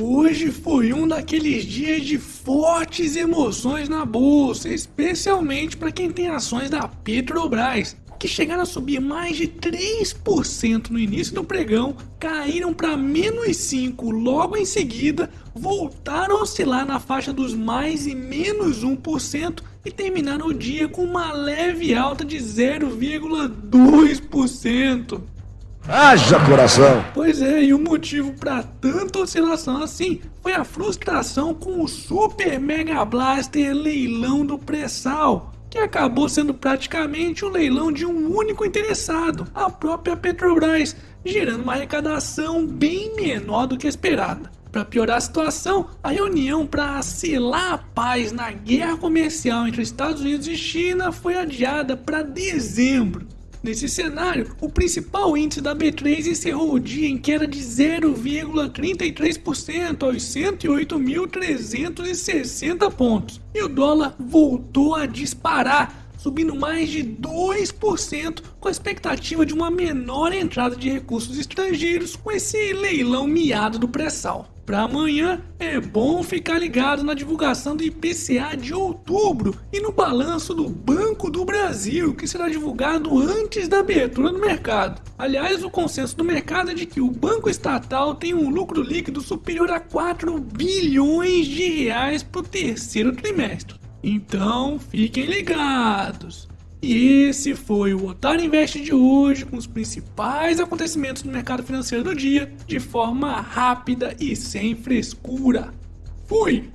Hoje foi um daqueles dias de fortes emoções na bolsa, especialmente para quem tem ações da Petrobras, que chegaram a subir mais de 3% no início do pregão, caíram para menos 5 logo em seguida, voltaram a oscilar na faixa dos mais e menos 1% e terminaram o dia com uma leve alta de 0,2%. Haja coração! Pois é, e o motivo para tanta oscilação assim foi a frustração com o Super Mega Blaster leilão do pré-sal, que acabou sendo praticamente um leilão de um único interessado, a própria Petrobras, gerando uma arrecadação bem menor do que esperada. Para piorar a situação, a reunião para selar a paz na guerra comercial entre Estados Unidos e China foi adiada para dezembro. Nesse cenário, o principal índice da B3 encerrou o dia em queda de 0,33% aos 108.360 pontos, e o dólar voltou a disparar, subindo mais de 2%, com a expectativa de uma menor entrada de recursos estrangeiros com esse leilão miado do pré-sal. Para amanhã é bom ficar ligado na divulgação do IPCA de outubro e no balanço do Banco do Brasil, que será divulgado antes da abertura do mercado. Aliás, o consenso do mercado é de que o banco estatal tem um lucro líquido superior a 4 bilhões de reais para o terceiro trimestre. Então, fiquem ligados. E esse foi o Otário Invest de hoje, com os principais acontecimentos do mercado financeiro do dia, de forma rápida e sem frescura. Fui!